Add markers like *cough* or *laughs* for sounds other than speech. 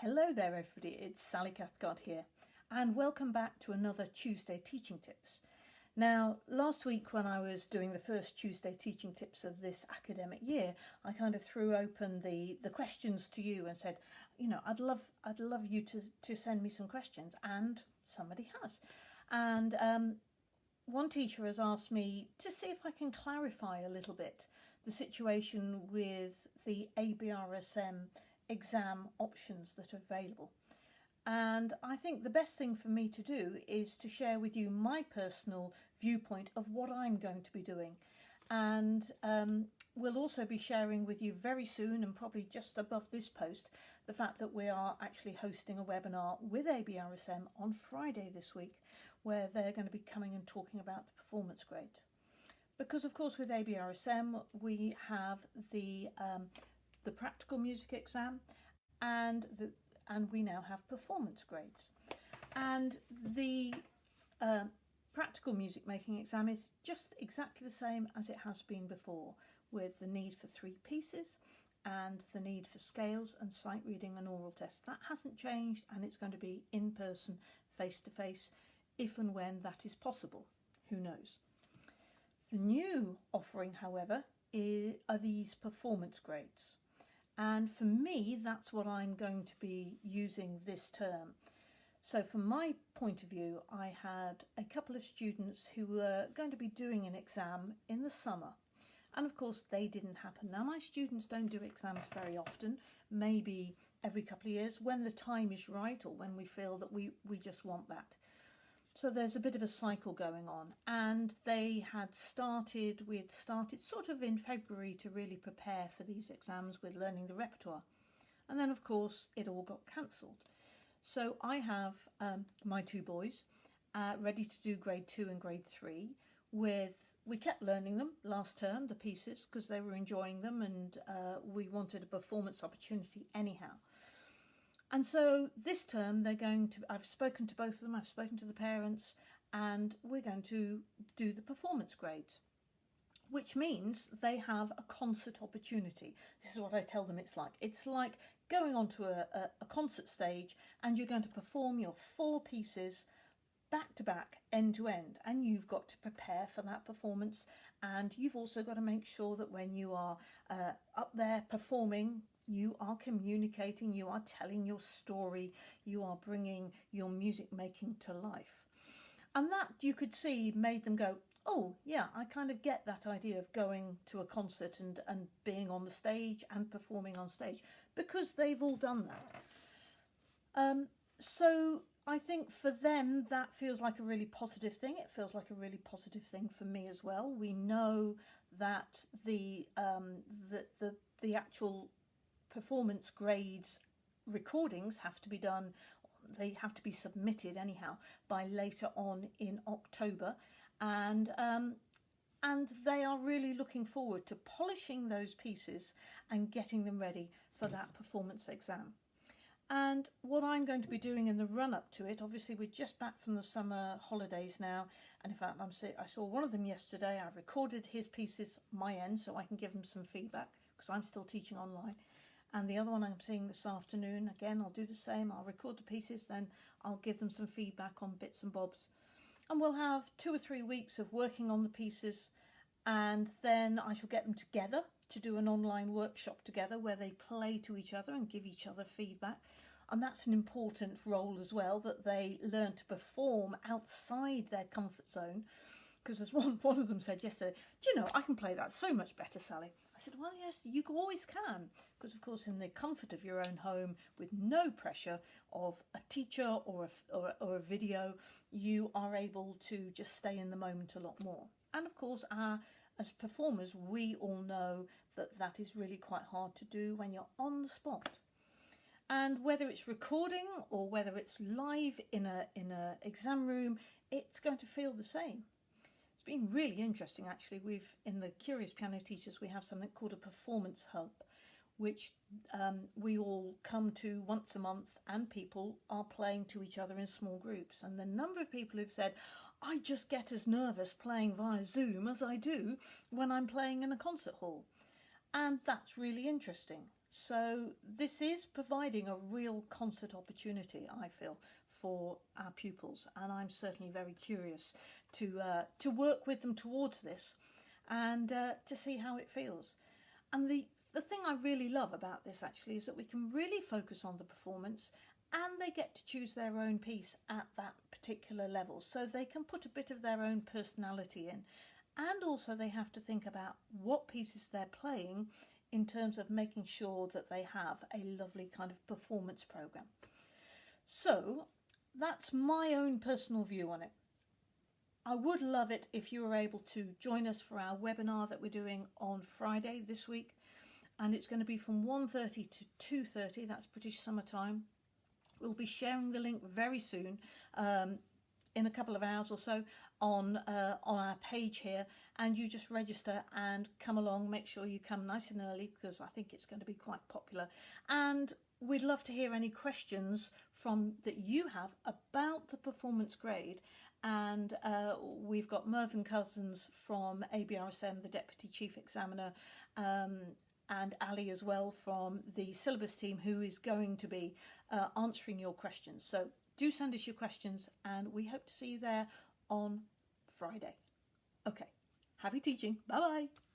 Hello there everybody, it's Sally Cathcart here and welcome back to another Tuesday Teaching Tips. Now last week when I was doing the first Tuesday Teaching Tips of this academic year I kind of threw open the, the questions to you and said you know I'd love I'd love you to, to send me some questions and somebody has and um, one teacher has asked me to see if I can clarify a little bit the situation with the ABRSM exam options that are available. And I think the best thing for me to do is to share with you my personal viewpoint of what I'm going to be doing. And um, we'll also be sharing with you very soon and probably just above this post the fact that we are actually hosting a webinar with ABRSM on Friday this week where they're going to be coming and talking about the performance grade. Because of course with ABRSM we have the um, the practical music exam and the and we now have performance grades and the uh, practical music making exam is just exactly the same as it has been before with the need for three pieces and the need for scales and sight reading and oral tests. That hasn't changed and it's going to be in person, face to face, if and when that is possible. Who knows? The new offering, however, is, are these performance grades. And for me, that's what I'm going to be using this term. So from my point of view, I had a couple of students who were going to be doing an exam in the summer. And of course, they didn't happen. Now, my students don't do exams very often, maybe every couple of years, when the time is right or when we feel that we, we just want that. So there's a bit of a cycle going on and they had started, we had started sort of in February to really prepare for these exams with learning the repertoire. And then of course it all got cancelled. So I have um, my two boys uh, ready to do grade two and grade three with we kept learning them last term, the pieces, because they were enjoying them and uh, we wanted a performance opportunity anyhow. And so this term they're going to, I've spoken to both of them, I've spoken to the parents, and we're going to do the performance grades, which means they have a concert opportunity. This is what I tell them it's like. It's like going onto a, a, a concert stage and you're going to perform your four pieces back to back, end to end, and you've got to prepare for that performance. And you've also got to make sure that when you are uh, up there performing you are communicating, you are telling your story, you are bringing your music making to life. And that you could see made them go, oh yeah, I kind of get that idea of going to a concert and, and being on the stage and performing on stage because they've all done that. Um, so I think for them that feels like a really positive thing. It feels like a really positive thing for me as well. We know that the um, the the, the actual performance grades recordings have to be done they have to be submitted anyhow by later on in October. And um, and they are really looking forward to polishing those pieces and getting them ready for that performance exam. And what I'm going to be doing in the run up to it, obviously we're just back from the summer holidays now, and in fact I'm I saw one of them yesterday, I recorded his pieces my end so I can give him some feedback because I'm still teaching online and the other one I'm seeing this afternoon again I'll do the same I'll record the pieces then I'll give them some feedback on bits and bobs. And we'll have two or three weeks of working on the pieces and then I shall get them together to do an online workshop together where they play to each other and give each other feedback. And that's an important role as well that they learn to perform outside their comfort zone. Because as *laughs* one, one of them said yesterday, do you know, I can play that so much better, Sally. Said, well, yes, you always can. Because, of course, in the comfort of your own home, with no pressure of a teacher or a, or, or a video, you are able to just stay in the moment a lot more. And, of course, our, as performers, we all know that that is really quite hard to do when you're on the spot. And whether it's recording or whether it's live in a in a exam room, it's going to feel the same been really interesting actually. We've in the Curious Piano Teachers we have something called a performance hub which um, we all come to once a month and people are playing to each other in small groups and the number of people who've said I just get as nervous playing via Zoom as I do when I'm playing in a concert hall and that's really interesting So this is providing a real concert opportunity, I feel, for our pupils, and I'm certainly very curious to uh, to work with them towards this and uh, to see how it feels. And the the thing I really love about this actually is that we can really focus on the performance and they get to choose their own piece at that particular level so they can put a bit of their own personality in and also they have to think about what pieces they're playing in terms of making sure that they have a lovely kind of performance program. So that's my own personal view on it. I would love it if you were able to join us for our webinar that we're doing on Friday this week. And it's going to be from 1.30 to 2.30 that's British summer time. We'll be sharing the link very soon. Um, in a couple of hours or so on uh, on our page here and you just register and come along make sure you come nice and early because I think it's going to be quite popular and we'd love to hear any questions from that you have about the performance grade and uh, we've got Mervyn Cousins from ABRSM, the Deputy Chief Examiner, um, and Ali as well from the syllabus team who is going to be uh, answering your questions. So do send us your questions and we hope to see you there on Friday. Okay, happy teaching. Bye bye.